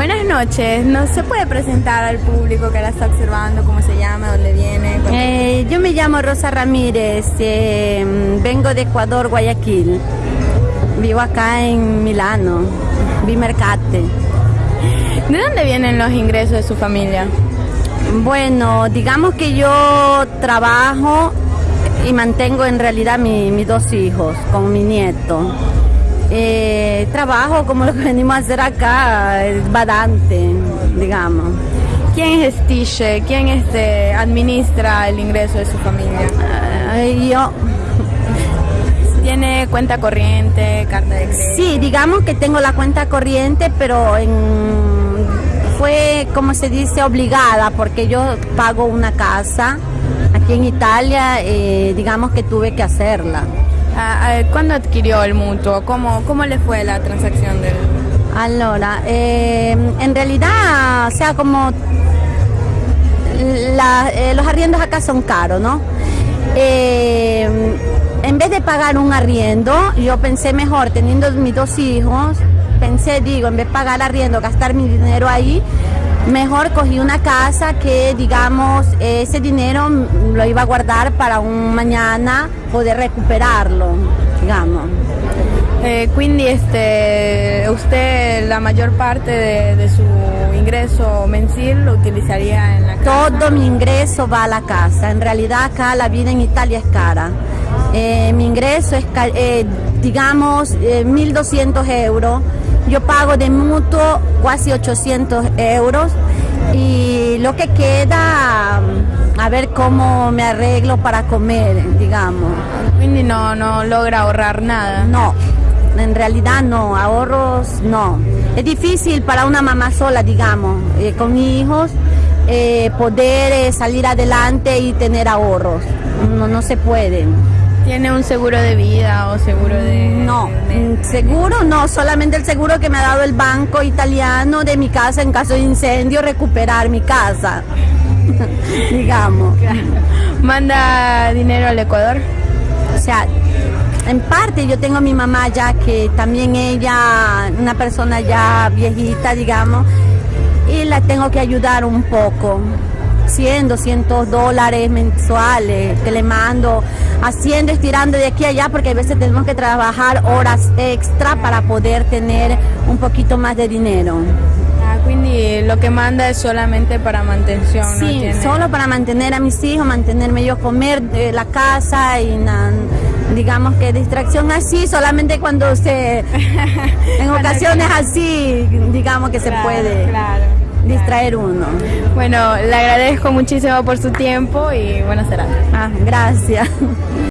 Buenas noches, ¿no se puede presentar al público que la está observando, cómo se llama, dónde viene? Eh, yo me llamo Rosa Ramírez, eh, vengo de Ecuador, Guayaquil. Vivo acá en Milano, Bimercate. ¿De dónde vienen los ingresos de su familia? Bueno, digamos que yo trabajo y mantengo en realidad mis dos hijos con mi nieto. Eh, trabajo como lo que venimos a hacer acá, es badante, digamos. ¿Quién es Tiche? ¿Quién este, administra el ingreso de su familia? yo. ¿Tiene cuenta corriente, carta de crédito? Sí, digamos que tengo la cuenta corriente, pero en, fue, como se dice, obligada, porque yo pago una casa aquí en Italia, eh, digamos que tuve que hacerla. Ah, ah, ¿Cuándo adquirió el mutuo? ¿Cómo, cómo le fue la transacción del...? Allora, eh, en realidad, sea, como eh, los arriendos acá son caros, ¿no? Eh, en vez de pagar un arriendo, yo pensé mejor, teniendo mis dos hijos, pensé, digo, en vez de pagar arriendo, gastar mi dinero ahí, mejor cogí una casa que, digamos, ese dinero lo iba a guardar para un mañana poder recuperarlo, digamos. Eh, quindi este, usted la mayor parte de, su ingreso mensil lo utilizaría en la casa? Todo mi ingreso va a la casa. En realidad acá la vida en Italia es cara. Eh, mi ingreso es, eh, digamos, 1.200 euros. Yo pago de mutuo casi 800 euros y lo que queda a ver cómo me arreglo para comer, digamos. Quindi no, no logra ahorrar nada. No, en realidad no, ahorros no. Es difícil para una mamá sola, digamos, eh, con hijos, eh, poder eh, salir adelante y tener ahorros. No, no se puede. ¿Tiene un seguro de vida o seguro de...? No, seguro no, solamente el seguro que me ha dado el banco italiano de mi casa en caso de incendio, recuperar mi casa, digamos. ¿Manda dinero al Ecuador? O sea, en parte yo tengo a mi mamá ya que también ella, una persona ya viejita, digamos, y la tengo que ayudar un poco. 100, 200 dólares mensuales que le mando, haciendo, estirando de aquí a allá, porque a veces tenemos que trabajar horas extra para poder tener un poquito más de dinero. Ah, quindi lo que manda es solamente para mantención. Sí, solo para mantener a mis hijos, mantenerme yo comer de la casa y digamos que distracción así, solamente cuando se, en ocasiones así, digamos que se puede. Distraer uno. Bueno, le agradezco muchísimo por su tiempo y buenas tardes. Ah, gracias.